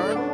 Remember?